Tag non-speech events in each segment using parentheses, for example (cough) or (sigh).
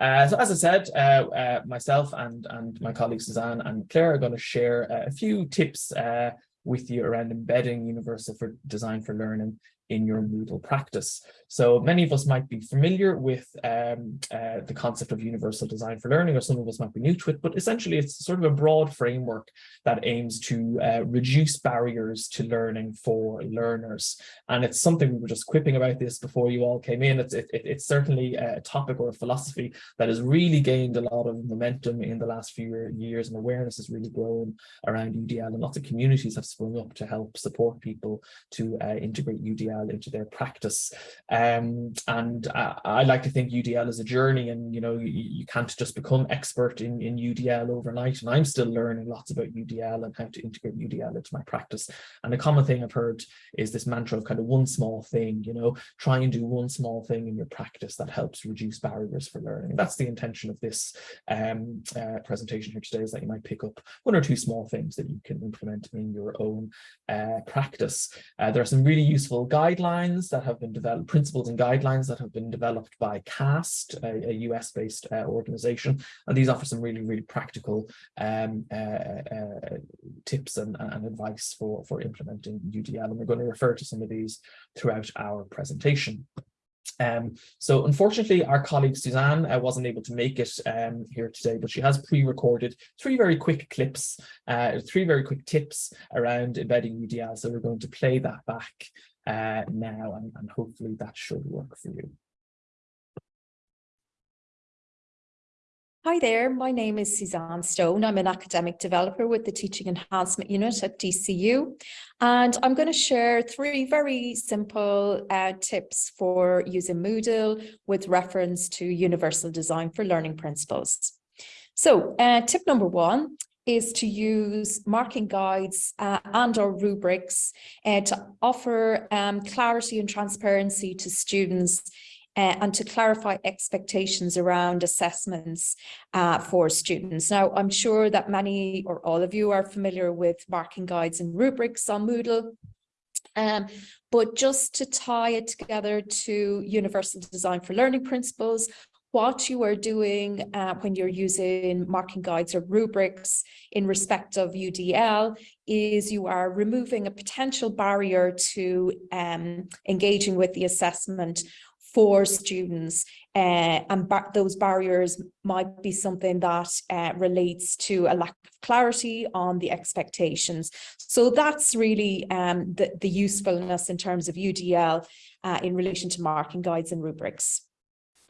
Uh, so as I said, uh, uh, myself and, and my colleagues Suzanne and Claire are going to share a few tips uh, with you around embedding Universal for Design for Learning in your Moodle practice. So many of us might be familiar with um, uh, the concept of universal design for learning, or some of us might be new to it, but essentially it's sort of a broad framework that aims to uh, reduce barriers to learning for learners. And it's something we were just quipping about this before you all came in. It's, it, it's certainly a topic or a philosophy that has really gained a lot of momentum in the last few years and awareness has really grown around UDL and lots of communities have sprung up to help support people to uh, integrate UDL into their practice. Um, and I, I, like to think UDL is a journey and, you know, you, you can't just become expert in, in UDL overnight. And I'm still learning lots about UDL and how to integrate UDL into my practice. And a common thing I've heard is this mantra of kind of one small thing, you know, try and do one small thing in your practice that helps reduce barriers for learning. That's the intention of this um, uh, presentation here today is that you might pick up one or two small things that you can implement in your own uh, practice. Uh, there are some really useful guidelines that have been developed, principles and guidelines that have been developed by CAST, a, a US-based uh, organization, and these offer some really, really practical um, uh, uh, tips and, and, advice for, for implementing UDL, and we're going to refer to some of these throughout our presentation. Um, so unfortunately, our colleague Suzanne uh, wasn't able to make it um, here today, but she has pre-recorded three very quick clips, uh, three very quick tips around embedding UDL. So we're going to play that back uh, now, and, and hopefully that should work for you. Hi there, my name is Suzanne Stone. I'm an academic developer with the Teaching Enhancement Unit at DCU. And I'm going to share three very simple uh, tips for using Moodle with reference to Universal Design for Learning Principles. So uh, tip number one is to use marking guides uh, and or rubrics uh, to offer um, clarity and transparency to students uh, and to clarify expectations around assessments uh, for students. Now, I'm sure that many or all of you are familiar with marking guides and rubrics on Moodle. Um, but just to tie it together to universal design for learning principles, what you are doing uh, when you're using marking guides or rubrics in respect of UDL is you are removing a potential barrier to um, engaging with the assessment for students uh, and those barriers might be something that uh, relates to a lack of clarity on the expectations. So that's really um, the, the usefulness in terms of UDL uh, in relation to marking guides and rubrics.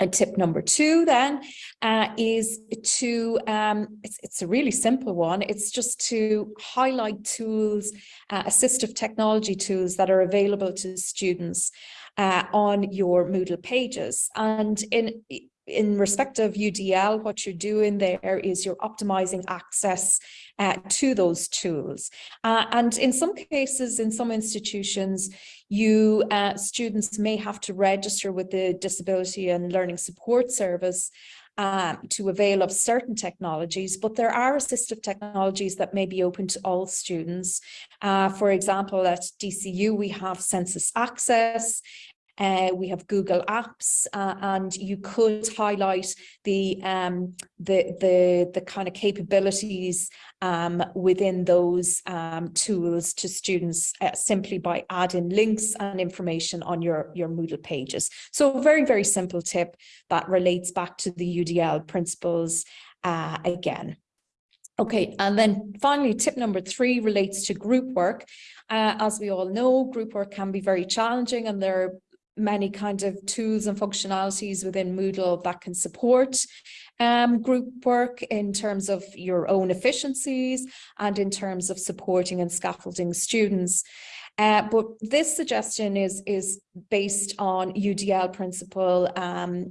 And tip number two then uh, is to, um, it's, it's a really simple one. It's just to highlight tools, uh, assistive technology tools that are available to students uh, on your Moodle pages. And in in respect of UDL, what you're doing there is you're optimizing access uh, to those tools. Uh, and in some cases, in some institutions, you uh, students may have to register with the Disability and Learning Support Service um, to avail of certain technologies, but there are assistive technologies that may be open to all students. Uh, for example, at DCU, we have SensusAccess, uh, we have Google Apps, uh, and you could highlight the um, the the the kind of capabilities um, within those um, tools to students uh, simply by adding links and information on your your Moodle pages. So very very simple tip that relates back to the UDL principles uh, again. Okay, and then finally, tip number three relates to group work. Uh, as we all know, group work can be very challenging and there are many kind of tools and functionalities within Moodle that can support um, group work in terms of your own efficiencies and in terms of supporting and scaffolding students. Uh, but this suggestion is, is based on UDL principle, um,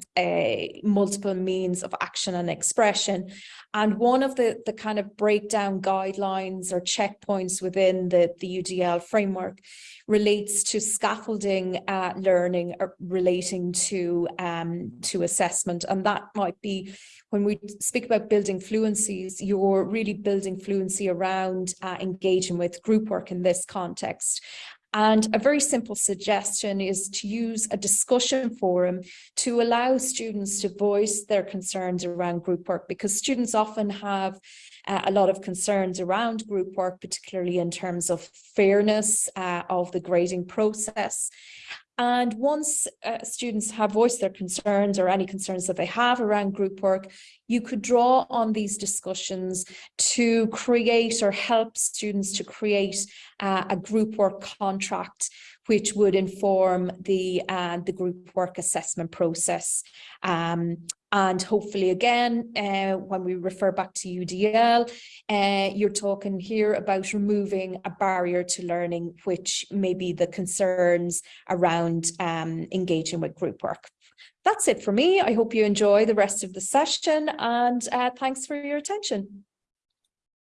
multiple means of action and expression. And one of the, the kind of breakdown guidelines or checkpoints within the, the UDL framework relates to scaffolding uh, learning uh, relating to, um, to assessment. And that might be when we speak about building fluencies, you're really building fluency around uh, engaging with group work in this context. And a very simple suggestion is to use a discussion forum to allow students to voice their concerns around group work because students often have uh, a lot of concerns around group work, particularly in terms of fairness uh, of the grading process. And once uh, students have voiced their concerns or any concerns that they have around group work, you could draw on these discussions to create or help students to create uh, a group work contract which would inform the uh, the group work assessment process. Um, and hopefully again, uh, when we refer back to UDL, uh, you're talking here about removing a barrier to learning, which may be the concerns around um, engaging with group work. That's it for me. I hope you enjoy the rest of the session and uh, thanks for your attention.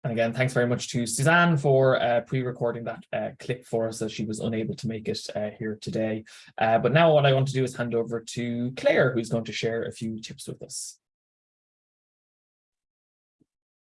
And again, thanks very much to Suzanne for uh, pre-recording that uh, clip for us as she was unable to make it uh, here today. Uh, but now what I want to do is hand over to Claire, who's going to share a few tips with us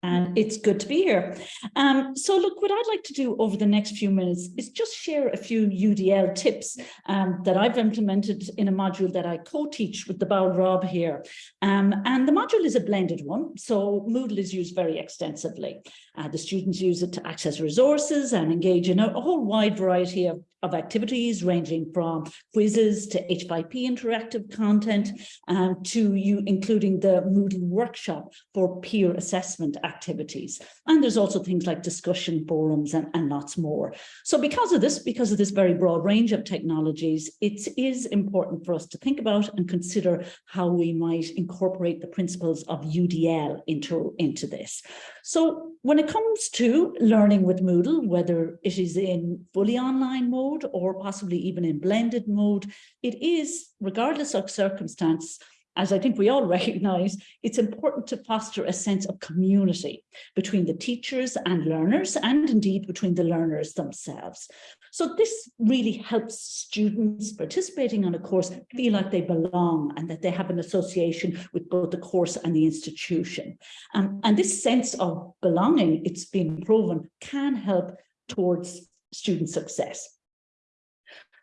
and it's good to be here. Um, so look, what I'd like to do over the next few minutes is just share a few UDL tips um, that I've implemented in a module that I co-teach with the Bowl Rob here. Um, and the module is a blended one, so Moodle is used very extensively. Uh, the students use it to access resources and engage in a, a whole wide variety of of activities ranging from quizzes to H5P interactive content um, to you including the Moodle workshop for peer assessment activities. And there's also things like discussion forums and, and lots more. So because of this, because of this very broad range of technologies, it is important for us to think about and consider how we might incorporate the principles of UDL into, into this. So when it comes to learning with Moodle, whether it is in fully online mode mode or possibly even in blended mode, it is, regardless of circumstance, as I think we all (laughs) recognize, it's important to foster a sense of community between the teachers and learners and indeed between the learners themselves. So this really helps students participating on a course feel like they belong and that they have an association with both the course and the institution. Um, and this sense of belonging, it's been proven, can help towards student success.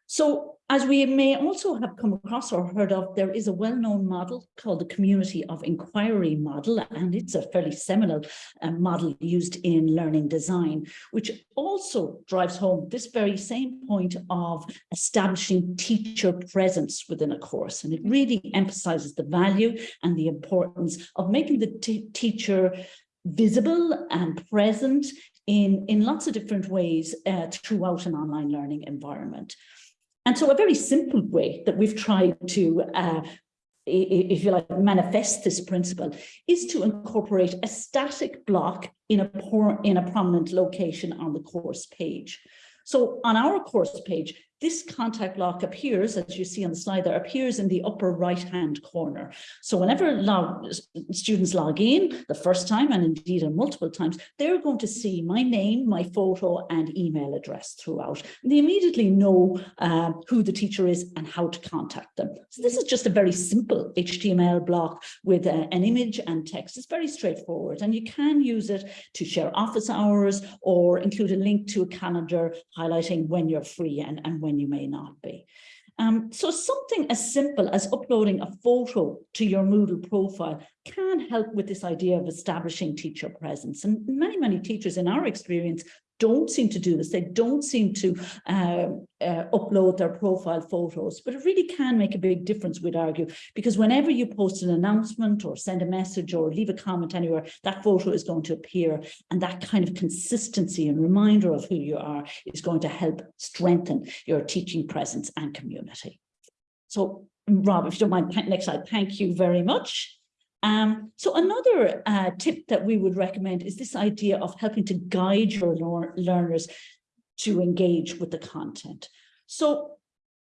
So as we may also have come across or heard of, there is a well-known model called the community of inquiry model, and it's a fairly seminal uh, model used in learning design, which also drives home this very same point of establishing teacher presence within a course. And it really emphasizes the value and the importance of making the teacher visible and present in, in lots of different ways uh, throughout an online learning environment. And so a very simple way that we've tried to, uh, if you like, manifest this principle is to incorporate a static block in a, in a prominent location on the course page. So on our course page, this contact block appears, as you see on the slide there, appears in the upper right-hand corner. So whenever log, students log in the first time, and indeed multiple times, they're going to see my name, my photo, and email address throughout. And they immediately know uh, who the teacher is and how to contact them. So this is just a very simple HTML block with uh, an image and text. It's very straightforward, and you can use it to share office hours or include a link to a calendar highlighting when you're free and, and when you may not be. Um, so something as simple as uploading a photo to your Moodle profile can help with this idea of establishing teacher presence. And many, many teachers in our experience don't seem to do this. They don't seem to uh, uh, upload their profile photos, but it really can make a big difference, we'd argue, because whenever you post an announcement or send a message or leave a comment anywhere, that photo is going to appear. And that kind of consistency and reminder of who you are is going to help strengthen your teaching presence and community. So Rob, if you don't mind, next slide, thank you very much. Um, so another uh, tip that we would recommend is this idea of helping to guide your learners to engage with the content. So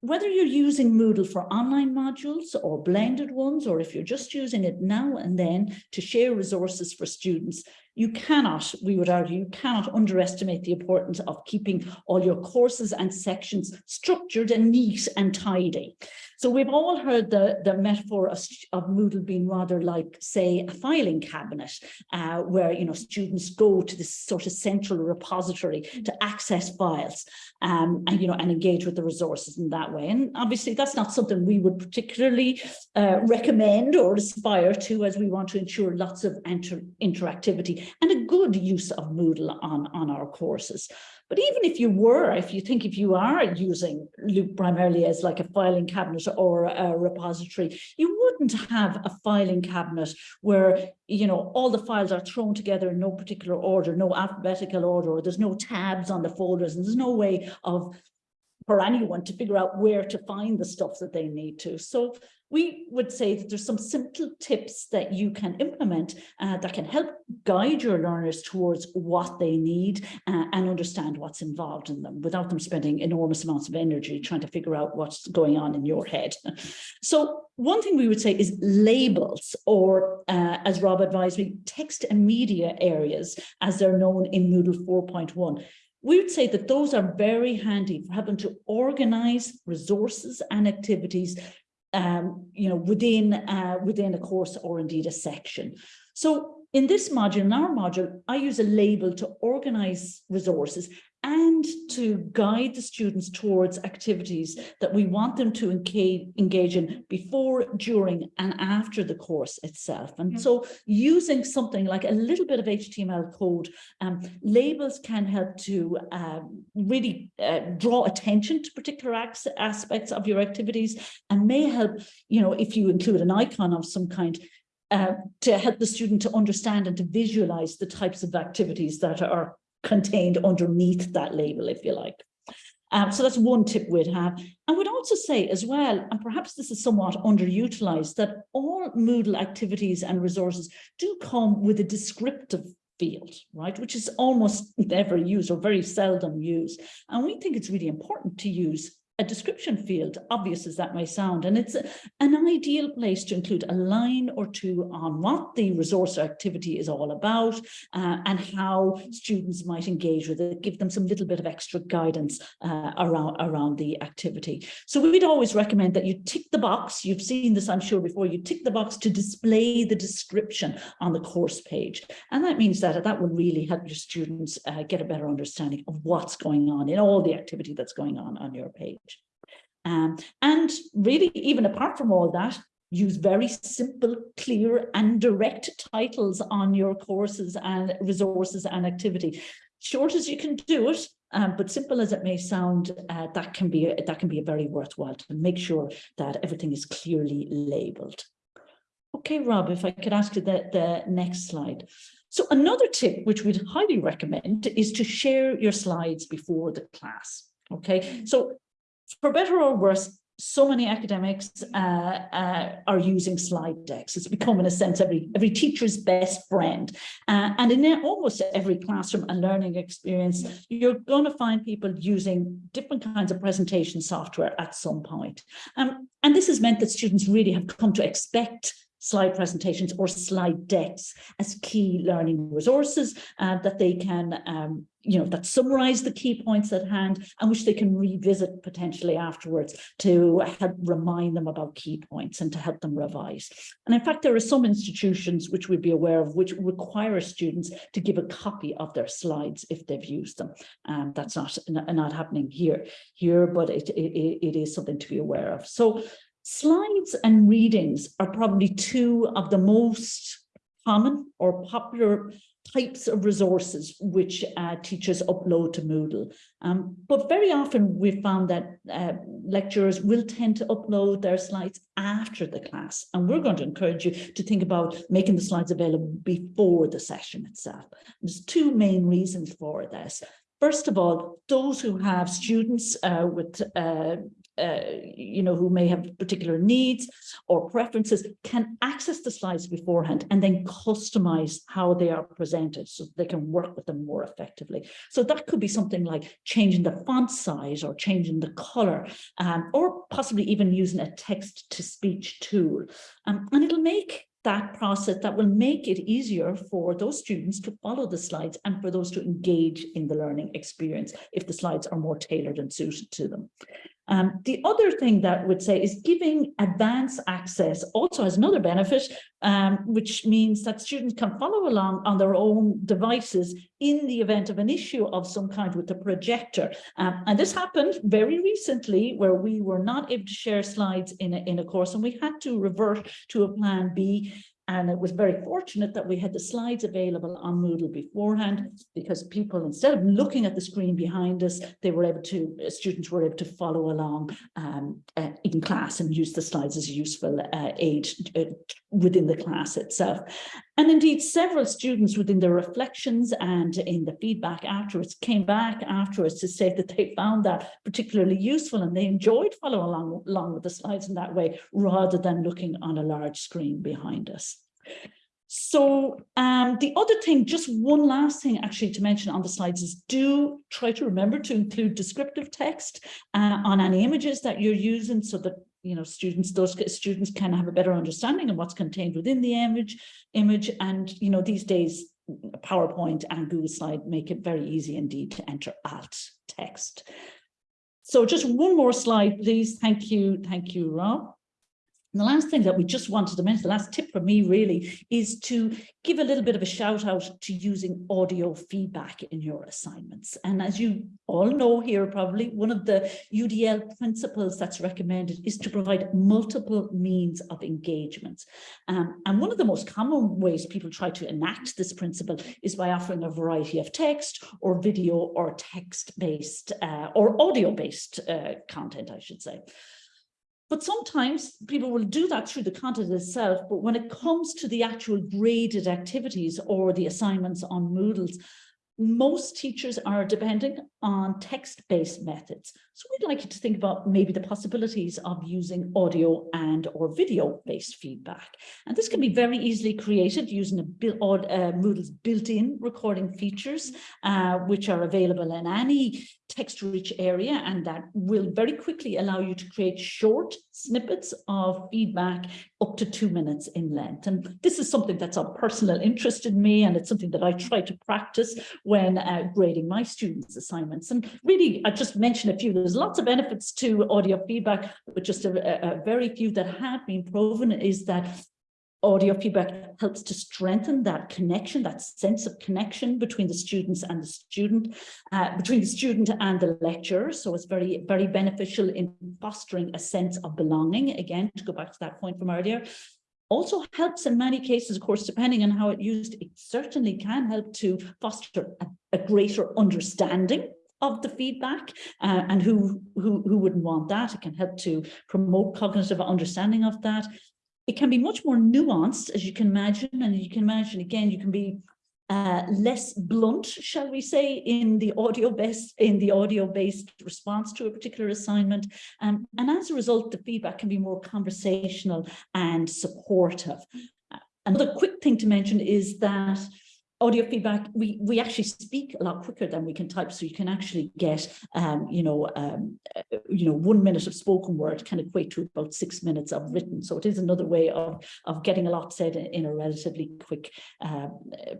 whether you're using Moodle for online modules or blended ones, or if you're just using it now and then to share resources for students, You cannot, we would argue, you cannot underestimate the importance of keeping all your courses and sections structured and neat and tidy. So we've all heard the, the metaphor of, of Moodle being rather like, say, a filing cabinet, uh, where you know students go to this sort of central repository to access files um, and you know and engage with the resources in that way. And obviously that's not something we would particularly uh, recommend or aspire to as we want to ensure lots of inter interactivity and a good use of Moodle on, on our courses. But even if you were, if you think if you are using Loop primarily as like a filing cabinet or a repository, you wouldn't have a filing cabinet where, you know, all the files are thrown together in no particular order, no alphabetical order, or there's no tabs on the folders, and there's no way of for anyone to figure out where to find the stuff that they need to. So we would say that there's some simple tips that you can implement uh, that can help guide your learners towards what they need uh, and understand what's involved in them without them spending enormous amounts of energy trying to figure out what's going on in your head. (laughs) So one thing we would say is labels or uh, as Rob advised me, text and media areas as they're known in Moodle 4.1 we would say that those are very handy for helping to organize resources and activities um, you know, within, uh, within a course or indeed a section. So in this module, in our module, I use a label to organize resources and to guide the students towards activities that we want them to engage, in before, during and after the course itself. And yeah. so using something like a little bit of HTML code, um, labels can help to um, really uh, draw attention to particular aspects of your activities and may help, you know, if you include an icon of some kind, uh, to help the student to understand and to visualize the types of activities that are contained underneath that label, if you like. Um, so that's one tip we'd have. I would also say as well, and perhaps this is somewhat underutilized, that all Moodle activities and resources do come with a descriptive field, right, which is almost never used or very seldom used. And we think it's really important to use a description field, obvious as that may sound, and it's an ideal place to include a line or two on what the resource activity is all about uh, and how students might engage with it, give them some little bit of extra guidance uh, around, around the activity. So we'd always recommend that you tick the box, you've seen this I'm sure before, you tick the box to display the description on the course page. And that means that that will really help your students uh, get a better understanding of what's going on in all the activity that's going on on your page. Um, and really, even apart from all that, use very simple, clear and direct titles on your courses and resources and activity. Short as you can do it, um, but simple as it may sound, uh, that can be a, that can be a very worthwhile to make sure that everything is clearly labeled. Okay, Rob, if I could ask you the, the next slide. So another tip which we'd highly recommend is to share your slides before the class. Okay, so for better or worse, so many academics uh, uh, are using slide decks. It's become, in a sense, every, every teacher's best friend. Uh, and in almost every classroom and learning experience, you're going to find people using different kinds of presentation software at some point. Um, and this has meant that students really have come to expect slide presentations or slide decks as key learning resources uh, that they can, um, you know, that summarize the key points at hand and which they can revisit potentially afterwards to help remind them about key points and to help them revise. And in fact, there are some institutions which we'd be aware of which require students to give a copy of their slides if they've used them. Um, that's not, not happening here, here but it, it, it is something to be aware of. So Slides and readings are probably two of the most common or popular types of resources which uh, teachers upload to Moodle. Um, but very often we've found that uh, lecturers will tend to upload their slides after the class. And we're going to encourage you to think about making the slides available before the session itself. There's two main reasons for this. First of all, those who have students uh, with uh, you know, who may have particular needs or preferences can access the slides beforehand and then customize how they are presented so they can work with them more effectively. So that could be something like changing the font size or changing the color um, or possibly even using a text to speech tool. Um, and it'll make that process that will make it easier for those students to follow the slides and for those to engage in the learning experience if the slides are more tailored and suited to them. Um, the other thing that would say is giving advanced access also has another benefit, um, which means that students can follow along on their own devices in the event of an issue of some kind with the projector. Um, and this happened very recently where we were not able to share slides in a, in a course and we had to revert to a plan B and it was very fortunate that we had the slides available on Moodle beforehand because people, instead of looking at the screen behind us, they were able to, uh, students were able to follow along um, uh, in class and use the slides as a useful uh, aid uh, within the class itself. And indeed, several students within their reflections and in the feedback afterwards came back afterwards to say that they found that particularly useful and they enjoyed following along, along with the slides in that way rather than looking on a large screen behind us. So um, the other thing, just one last thing actually to mention on the slides is do try to remember to include descriptive text uh, on any images that you're using so that you know students those students can have a better understanding of what's contained within the image image and you know these days PowerPoint and Google Slide make it very easy indeed to enter alt text. So just one more slide, please. Thank you. Thank you, Rob. And the last thing that we just wanted to mention, the last tip for me really, is to give a little bit of a shout out to using audio feedback in your assignments. And as you all know here, probably one of the UDL principles that's recommended is to provide multiple means of engagement. Um, and one of the most common ways people try to enact this principle is by offering a variety of text or video or text-based uh, or audio-based uh, content, I should say. But sometimes people will do that through the content itself, but when it comes to the actual graded activities or the assignments on Moodles, most teachers are depending on text-based methods. So we'd like you to think about maybe the possibilities of using audio and or video-based feedback. And this can be very easily created using a uh, Moodle's built-in recording features, uh, which are available in any text-rich area and that will very quickly allow you to create short snippets of feedback up to two minutes in length. And this is something that's of personal interest in me and it's something that I try to practice when uh, grading my students' assignments. And really, I just mentioned a few, there's lots of benefits to audio feedback, but just a, a very few that have been proven is that audio feedback helps to strengthen that connection, that sense of connection between the students and the student, uh, between the student and the lecturer. So it's very, very beneficial in fostering a sense of belonging. Again, to go back to that point from earlier, also helps in many cases, of course, depending on how it used, it certainly can help to foster a, a greater understanding of the feedback uh, and who, who who wouldn't want that it can help to promote cognitive understanding of that it can be much more nuanced, as you can imagine, and you can imagine, again, you can be uh, less blunt, shall we say, in the audio-based in the audio-based response to a particular assignment. Um, and as a result, the feedback can be more conversational and supportive. Uh, another quick thing to mention is that audio feedback, we, we actually speak a lot quicker than we can type. So you can actually get, um, you know, um, you know, one minute of spoken word can equate to about six minutes of written. So it is another way of, of getting a lot said in, a relatively quick uh,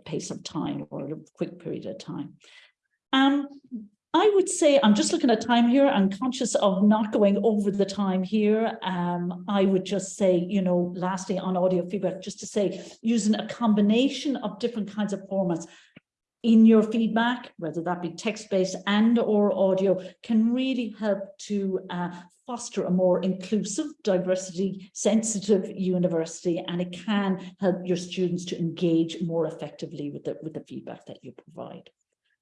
pace of time or a quick period of time. Um, I would say, I'm just looking at time here, I'm conscious of not going over the time here. Um, I would just say, you know, lastly on audio feedback, just to say, using a combination of different kinds of formats in your feedback, whether that be text-based and or audio, can really help to uh, foster a more inclusive, diversity sensitive university, and it can help your students to engage more effectively with the, with the feedback that you provide.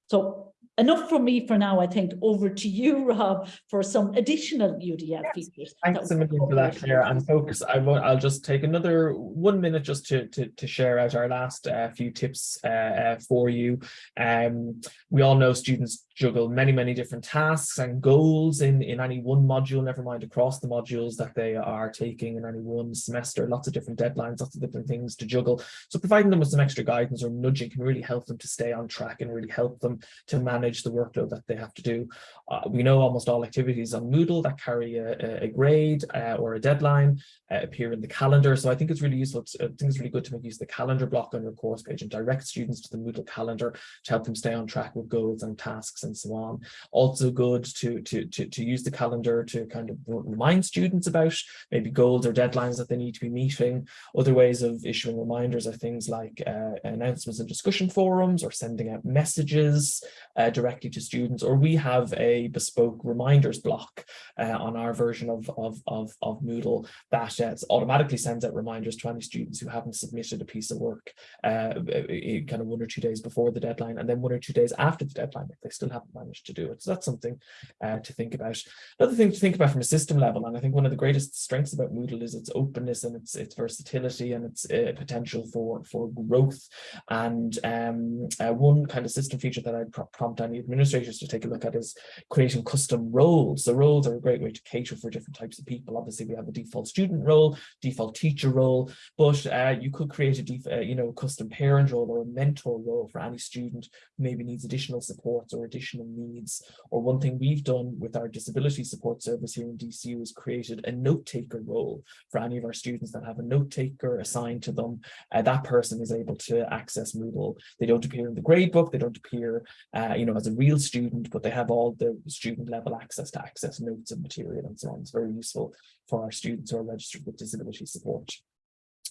So enough from me for now, I think. Over to you, (laughs) Rob, for some additional UDL yes. features. Thanks a million for that, Claire. And folks, I will, I'll just take another one minute just to, to, to share out our last uh, few tips uh, uh, for you. Um, we all know students juggle many, many different tasks and goals in, in any one module, never mind across the modules that they are taking in any one semester, lots of different deadlines, lots of different things to juggle. So providing them with some extra guidance or nudging can really help them to stay on track and really help them to manage the workload that they have to do. Uh, we know almost all activities on Moodle that carry a, a grade uh, or a deadline uh, appear in the calendar. So I think it's really useful. To, I think it's really good to make use of the calendar block on your course page and direct students to the Moodle calendar to help them stay on track with goals and tasks and so on. Also good to, to, to, to use the calendar to kind of remind students about maybe goals or deadlines that they need to be meeting. Other ways of issuing reminders are things like uh, announcements and discussion forums or sending out messages uh, directly to students, or we have a bespoke reminders block uh, on our version of, of, of, of Moodle that uh, automatically sends out reminders to any students who haven't submitted a piece of work uh, kind of one or two days before the deadline and then one or two days after the deadline if they still haven't managed to do it. So that's something uh, to think about. Another thing to think about from a system level, and I think one of the greatest strengths about Moodle is its openness and its, its versatility and its uh, potential for, for growth. And um, uh, one kind of system feature that I'd prompt any administrators to take a look at is creating custom roles. So roles are a great way to cater for different types of people. Obviously, we have a default student role, default teacher role, but uh, you could create a uh, you know custom parent role or a mentor role for any student who maybe needs additional supports or additional needs. Or one thing we've done with our disability support service here in DCU is created a note taker role for any of our students that have a note taker assigned to them. Uh, that person is able to access Moodle. They don't appear in the gradebook, they don't appear uh, you know, as a real student, but they have all the student level access to access notes and material and so on. It's very useful for our students who are registered with disability support.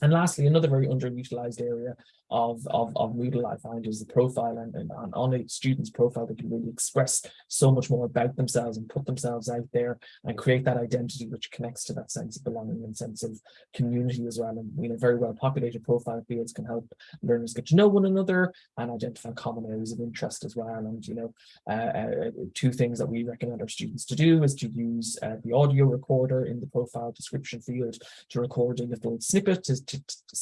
And lastly, another very underutilized area of, of, of Moodle I find is the profile and, and, on a student's profile they can really express so much more about themselves and put themselves out there and create that identity which connects to that sense of belonging and sense of community as well. And you know, very well populated profile fields can help learners get to know one another and identify common areas of interest as well. And you know, uh, uh, two things that we recommend our students to do is to use uh, the audio recorder in the profile description field to record a little snippet to, to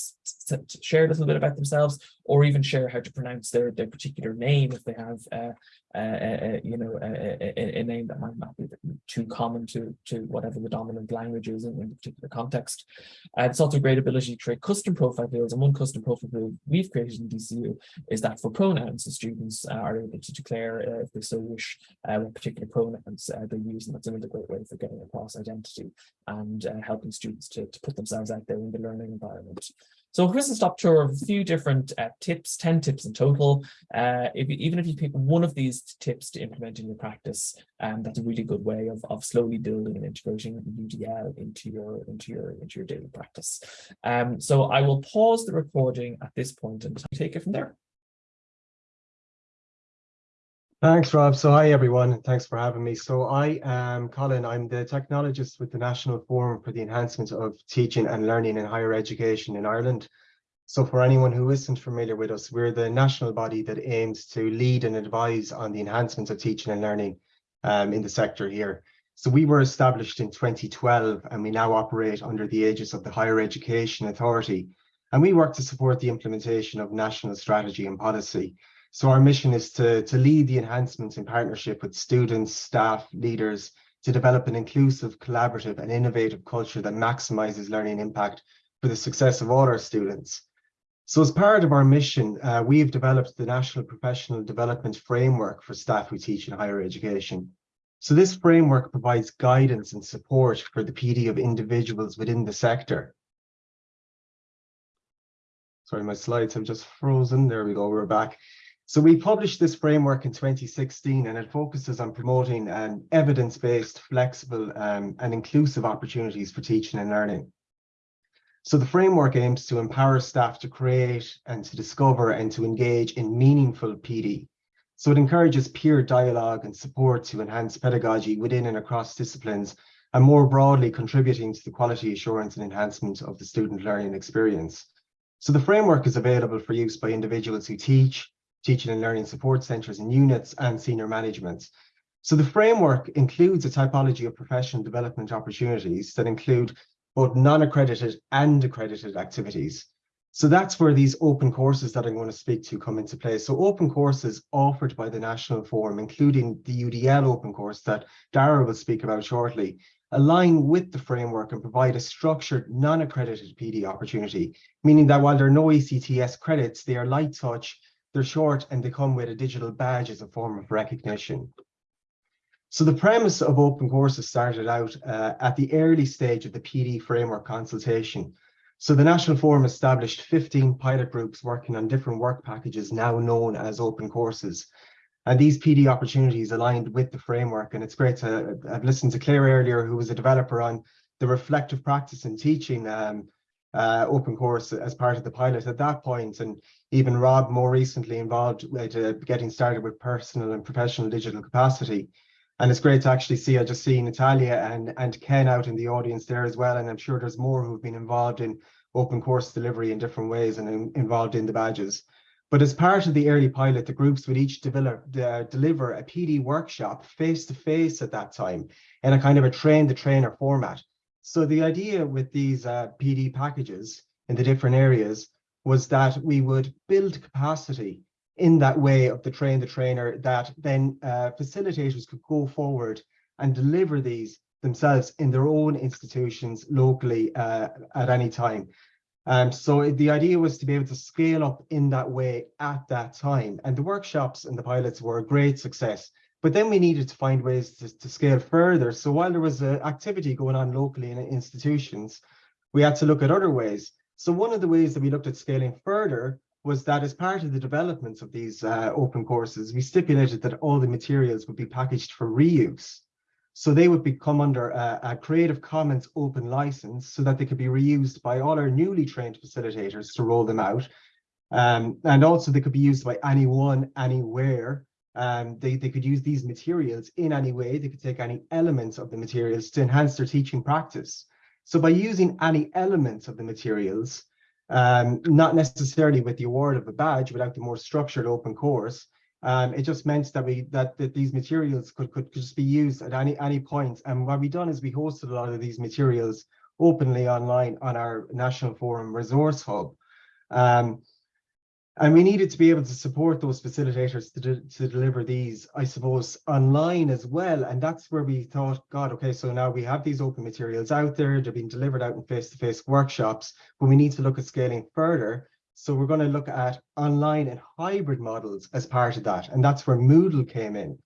share a little bit about themselves or even share how to pronounce their, their particular name if they have, uh, uh, uh, you know, a, a, a, name that might not be too common to, to whatever the dominant language is in, in particular context. Uh, it's also a great ability to create custom profile fields. And one custom profile field we've created in DCU is that for pronouns, the students uh, are able to declare, uh, if they so wish, what particular pronouns they use. And that's another great way for getting across identity and helping students to, to put themselves out there in the learning environment. So whistle stop tour of a few different uh, tips, 10 tips in total. Uh, if you, even if you pick one of these tips to implement in your practice, um, that's a really good way of, of slowly building and integrating UDL into your into your into your daily practice. Um, so I will pause the recording at this point and take it from there. Thanks, Rob. So hi, everyone. Thanks for having me. So I am Colin. I'm the technologist with the National Forum for the Enhancement of Teaching and Learning in Higher Education in Ireland. So for anyone who isn't familiar with us, we're the national body that aims to lead and advise on the enhancements of teaching and learning um, in the sector here. So we were established in 2012 and we now operate under the aegis of the Higher Education Authority. And we work to support the implementation of national strategy and policy so our mission is to, to lead the enhancements in partnership with students, staff, leaders, to develop an inclusive, collaborative and innovative culture that maximizes learning impact for the success of all our students. So as part of our mission, uh, we've developed the National Professional Development Framework for staff who teach in higher education. So this framework provides guidance and support for the PD of individuals within the sector. Sorry, my slides have just frozen. There we go, we're back. So we published this framework in 2016 and it focuses on promoting um, evidence-based, flexible um, and inclusive opportunities for teaching and learning. So the framework aims to empower staff to create and to discover and to engage in meaningful PD. So it encourages peer dialogue and support to enhance pedagogy within and across disciplines and more broadly contributing to the quality assurance and enhancement of the student learning experience. So the framework is available for use by individuals who teach, teaching and learning support centres and units and senior management. So the framework includes a typology of professional development opportunities that include both non-accredited and accredited activities. So that's where these open courses that I'm going to speak to come into play. So open courses offered by the National Forum, including the UDL open course that Dara will speak about shortly, align with the framework and provide a structured non-accredited PD opportunity, meaning that while there are no ECTS credits, they are light touch they're short and they come with a digital badge as a form of recognition. So the premise of open courses started out uh, at the early stage of the PD framework consultation. So the National Forum established 15 pilot groups working on different work packages now known as open courses. And these PD opportunities aligned with the framework. And it's great to, I've listened to Claire earlier, who was a developer on the reflective practice in teaching um, uh, open course as part of the pilot at that point, and even Rob more recently involved with uh, getting started with personal and professional digital capacity. And it's great to actually see, I just see Natalia and, and Ken out in the audience there as well. And I'm sure there's more who've been involved in open course delivery in different ways and in, involved in the badges. But as part of the early pilot, the groups would each develop, uh, deliver a PD workshop face to face at that time in a kind of a train the trainer format. So the idea with these uh, PD packages in the different areas was that we would build capacity in that way of the train the trainer that then uh, facilitators could go forward and deliver these themselves in their own institutions locally uh, at any time. Um, so the idea was to be able to scale up in that way at that time. And the workshops and the pilots were a great success. But then we needed to find ways to, to scale further. So while there was an activity going on locally in institutions, we had to look at other ways. So one of the ways that we looked at scaling further was that as part of the development of these uh, open courses, we stipulated that all the materials would be packaged for reuse. So they would become under a, a, Creative Commons open license so that they could be reused by all our newly trained facilitators to roll them out. Um, and also they could be used by anyone, anywhere. Um, they, they could use these materials in any way. They could take any elements of the materials to enhance their teaching practice. So by using any elements of the materials, um, not necessarily with the award of a badge, without the more structured open course. Um, it just meant that we that, that these materials could, could, could just be used at any any point. And what we done is we hosted a lot of these materials openly online on our National Forum Resource Hub. Um, and we needed to be able to support those facilitators to, de to deliver these, I suppose, online as well. And that's where we thought, God, okay, so now we have these open materials out there, they're being delivered out in face-to-face -face workshops, but we need to look at scaling further. So we're going to look at online and hybrid models as part of that. And that's where Moodle came in.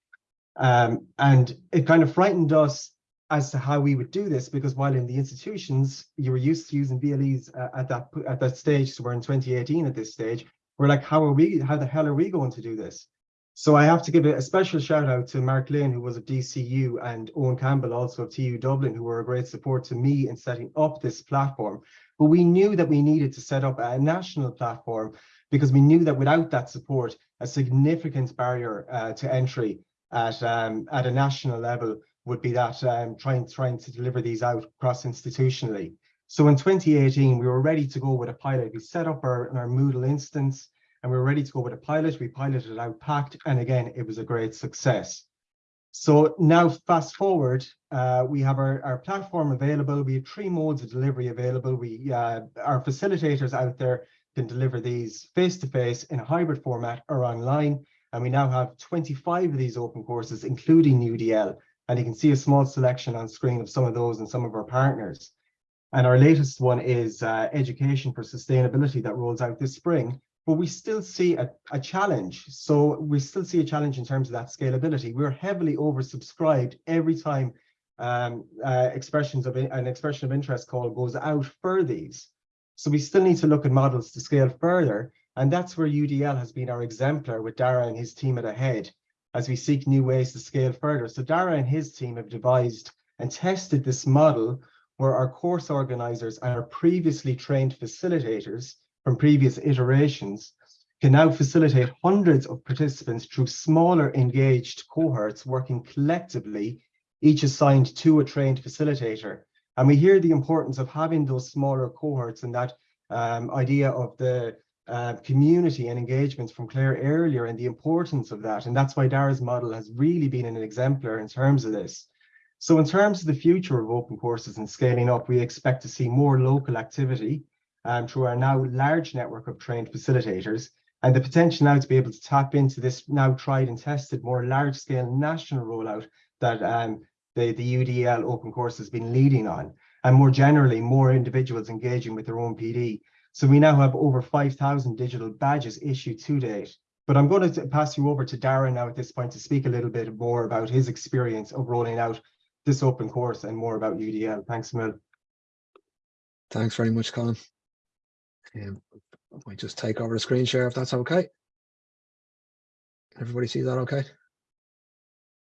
Um, and it kind of frightened us as to how we would do this, because while in the institutions, you were used to using VLEs uh, at that at that stage, so we're in 2018 at this stage, we're like, how are we, how the hell are we going to do this? So I have to give a special shout out to Mark Glynn, who was at DCU, and Owen Campbell, also of TU Dublin, who were a great support to me in setting up this platform. But we knew that we needed to set up a national platform because we knew that without that support, a significant barrier uh, to entry at, um, at a national level would be that um, trying, trying to deliver these out cross-institutionally. So in 2018, we were ready to go with a pilot. We set up our, our Moodle instance and we were ready to go with a pilot. We piloted out Pact, and again, it was a great success. So now fast forward, uh, we have our, our platform available. We have three modes of delivery available. We uh, Our facilitators out there can deliver these face-to-face -face in a hybrid format or online. And we now have 25 of these open courses, including UDL. And you can see a small selection on screen of some of those and some of our partners. And our latest one is uh, Education for Sustainability that rolls out this spring. But we still see a, a challenge. So we still see a challenge in terms of that scalability. We're heavily oversubscribed every time um, uh, expressions of an expression of interest call goes out for these. So we still need to look at models to scale further. And that's where UDL has been our exemplar with Dara and his team at ahead as we seek new ways to scale further. So Dara and his team have devised and tested this model where our course organizers and our previously trained facilitators from previous iterations can now facilitate hundreds of participants through smaller engaged cohorts working collectively, each assigned to a trained facilitator. And we hear the importance of having those smaller cohorts and that um, idea of the uh, community and engagements from Claire earlier and the importance of that. And that's why Dara's model has really been an exemplar in terms of this. So in terms of the future of open courses and scaling up, we expect to see more local activity um, through our now large network of trained facilitators and the potential now to be able to tap into this now tried and tested more large scale national rollout that um, the, the UDL open course has been leading on and more generally more individuals engaging with their own PD. So we now have over 5,000 digital badges issued to date But I'm going to pass you over to Darren now at this point to speak a little bit more about his experience of rolling out this open course and more about UDL. Thanks, Mil. Thanks very much, Colin. Um, I might just take over the screen share if that's okay. Everybody see that okay?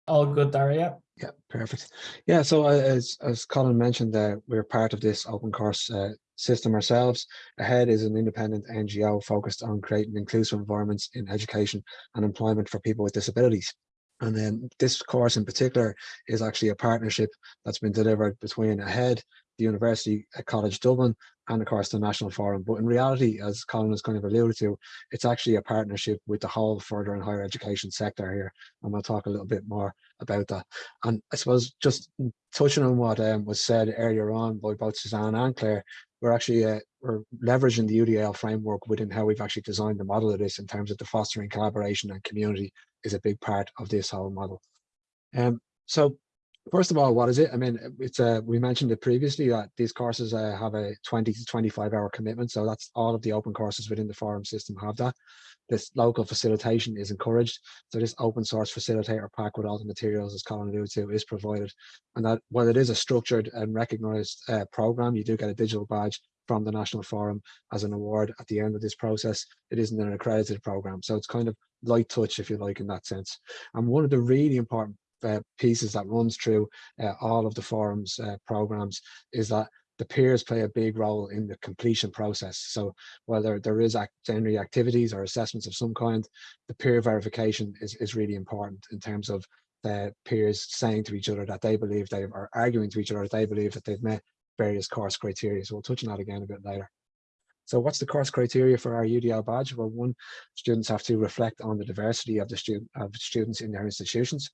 All good, Daria. Yeah, perfect. Yeah, so uh, as as Colin mentioned, uh, we're part of this open course uh, system ourselves. Ahead is an independent NGO focused on creating inclusive environments in education and employment for people with disabilities. And then this course in particular is actually a partnership that's been delivered between Ahead, the University College Dublin, and of course the National Forum. But in reality, as Colin has kind of alluded to, it's actually a partnership with the whole further and higher education sector here. And we'll talk a little bit more about that. And I suppose just touching on what um, was said earlier on by both Suzanne and Claire, we're actually uh, we're leveraging the UDL framework within how we've actually designed the model of this in terms of the fostering collaboration and community is a big part of this whole model. Um, so first of all, what is it? I mean, it's uh, we mentioned it previously that these courses uh, have a 20 to 25 hour commitment. So that's all of the open courses within the forum system have that. This local facilitation is encouraged. So this open source facilitator pack with all the materials, as Colin alluded to, is provided. And that while it is a structured and recognized uh, program, you do get a digital badge from the National Forum as an award at the end of this process. It isn't an accredited program. So it's kind of light touch, if you like, in that sense. And one of the really important uh, pieces that runs through uh, all of the forums uh, programs is that the peers play a big role in the completion process. So whether there is act generally activities or assessments of some kind, the peer verification is, is really important in terms of the peers saying to each other that they believe they are arguing to each other that they believe that they've met various course criteria. So we'll touch on that again a bit later. So what's the course criteria for our UDL badge? Well, one, students have to reflect on the diversity of the student of students in their institutions.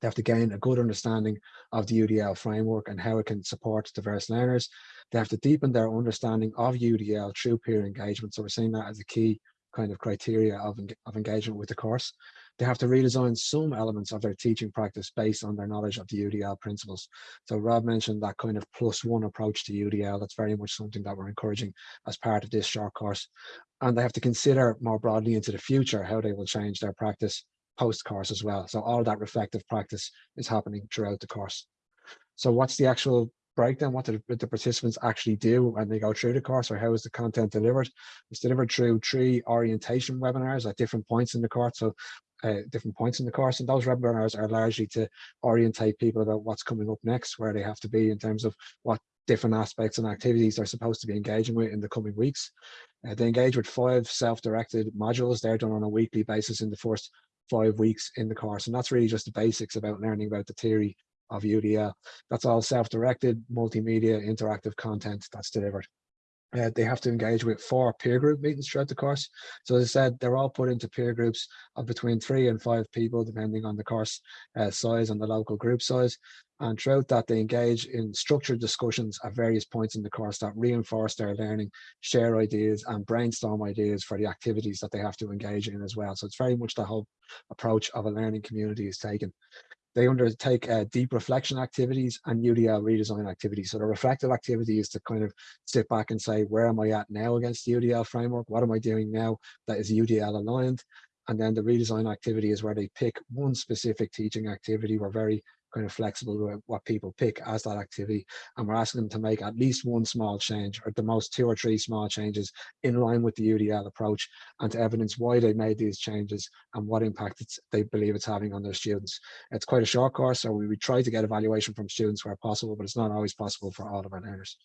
They have to gain a good understanding of the UDL framework and how it can support diverse learners. They have to deepen their understanding of UDL through peer engagement. So we're seeing that as a key kind of criteria of, of engagement with the course. They have to redesign some elements of their teaching practice based on their knowledge of the UDL principles. So Rob mentioned that kind of plus one approach to UDL. That's very much something that we're encouraging as part of this short course. And they have to consider more broadly into the future how they will change their practice post course as well. So all that reflective practice is happening throughout the course. So what's the actual breakdown? What do the participants actually do when they go through the course or how is the content delivered? It's delivered through three orientation webinars at different points in the course. So uh, different points in the course and those webinars are largely to orientate people about what's coming up next, where they have to be in terms of what different aspects and activities they're supposed to be engaging with in the coming weeks. Uh, they engage with five self-directed modules. They're done on a weekly basis in the first five weeks in the course. And that's really just the basics about learning about the theory of UDL. That's all self-directed, multimedia, interactive content that's delivered. Uh, they have to engage with four peer group meetings throughout the course. So as I said, they're all put into peer groups of between three and five people, depending on the course uh, size and the local group size. And throughout that, they engage in structured discussions at various points in the course that reinforce their learning, share ideas and brainstorm ideas for the activities that they have to engage in as well. So it's very much the whole approach of a learning community is taken. They undertake uh, deep reflection activities and UDL redesign activities. So the reflective activity is to kind of sit back and say, where am I at now against the UDL framework? What am I doing now that is UDL aligned? And then the redesign activity is where they pick one specific teaching activity. We're very kind of flexible with what people pick as that activity. And we're asking them to make at least one small change or the most two or three small changes in line with the UDL approach and to evidence why they made these changes and what impact they believe it's having on their students. It's quite a short course, so we, we try to get evaluation from students where possible, but it's not always possible for all of our learners.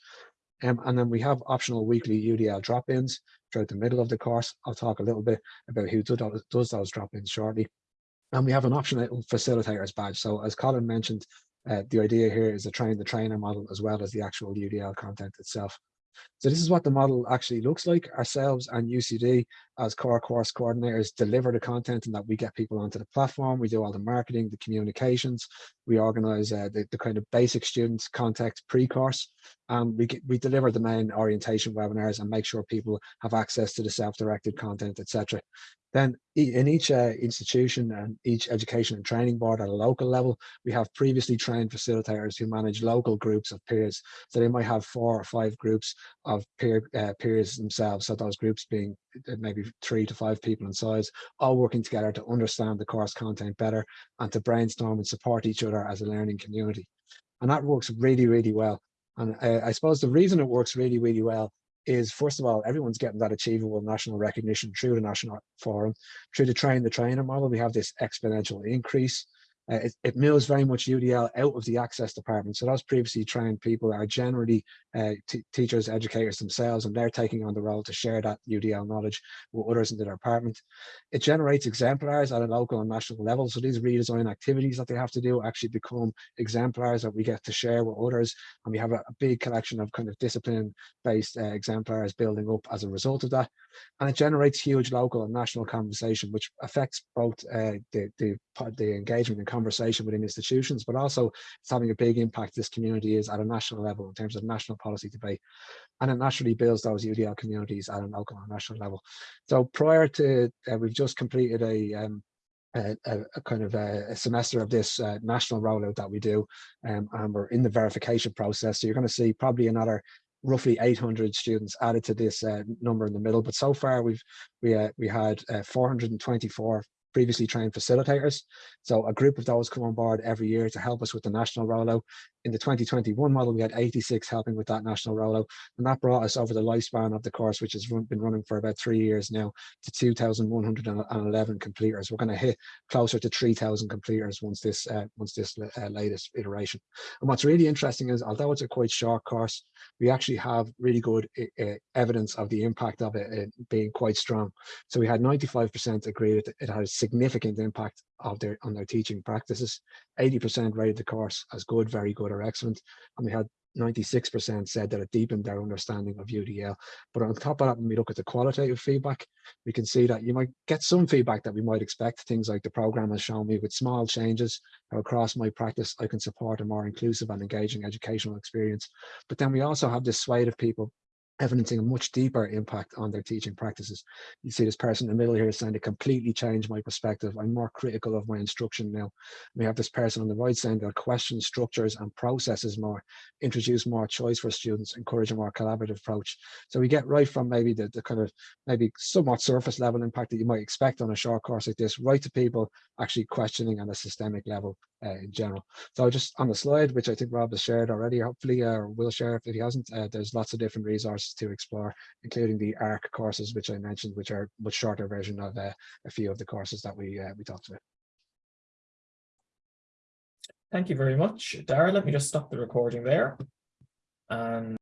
Um, and then we have optional weekly UDL drop-ins throughout the middle of the course. I'll talk a little bit about who does those drop-ins shortly. And we have an optional facilitators badge. So as Colin mentioned, uh, the idea here is to train the trainer model as well as the actual UDL content itself. So this is what the model actually looks like. Ourselves and UCD as core course coordinators deliver the content and that we get people onto the platform. We do all the marketing, the communications. We organize uh, the, the kind of basic students contact pre-course. Um, we, we deliver the main orientation webinars and make sure people have access to the self-directed content, etc. Then in each uh, institution and each education and training board at a local level, we have previously trained facilitators who manage local groups of peers. So they might have four or five groups of peer uh, peers themselves. So those groups being maybe three to five people in size, all working together to understand the course content better and to brainstorm and support each other as a learning community. And that works really, really well. And uh, I suppose the reason it works really, really well is first of all, everyone's getting that achievable national recognition through the national forum, through the train the trainer model, we have this exponential increase. Uh, it, it very much UDL out of the access department. So those previously trained people are generally uh, teachers, educators themselves, and they're taking on the role to share that UDL knowledge with others in the department. It generates exemplars at a local and national level. So these redesign activities that they have to do actually become exemplars that we get to share with others. And we have a, a big collection of kind of discipline-based uh, exemplars building up as a result of that. And it generates huge local and national conversation, which affects both uh, the, the, the engagement and conversation within institutions, but also it's having a big impact this community is at a national level in terms of national policy debate. And it naturally builds those UDL communities at a local and national level. So prior to, uh, we've just completed a, um, a, a, kind of a, a semester of this uh, national rollout that we do um, and we're in the verification process so you're going to see probably another roughly 800 students added to this uh, number in the middle but so far we've we uh, we had uh, 424 previously trained facilitators. So a group of those come on board every year to help us with the national rollout. In the 2021 model, we had 86 helping with that national rollout, and that brought us over the lifespan of the course, which has run, been running for about three years now, to 2,111 completers. We're going to hit closer to 3,000 completers once this uh, once this uh, latest iteration. And what's really interesting is, although it's a quite short course, we actually have really good uh, evidence of the impact of it uh, being quite strong. So we had 95% agreed it had a significant impact of their on their teaching practices. 80% rated the course as good, very good, or excellent. And we had 96% said that it deepened their understanding of UDL. But on top of that, when we look at the qualitative feedback, we can see that you might get some feedback that we might expect. Things like the program has shown me with small changes across my practice, I can support a more inclusive and engaging educational experience. But then we also have this swathe of people evidencing a much deeper impact on their teaching practices. You see this person in the middle here saying it completely changed my perspective. I'm more critical of my instruction now. We have this person on the right saying they'll question structures and processes more, introduce more choice for students, encourage a more collaborative approach. So we get right from maybe the, the kind of maybe somewhat surface level impact that you might expect on a short course like this, right to people actually questioning on a systemic level uh, in general. So just on the slide, which I think Rob has shared already, hopefully, uh, will share if he hasn't, uh, there's lots of different resources to explore, including the ARC courses, which I mentioned, which are much shorter version of uh, a few of the courses that we uh, we talked about. Thank you very much, Dara. Let me just stop the recording there. And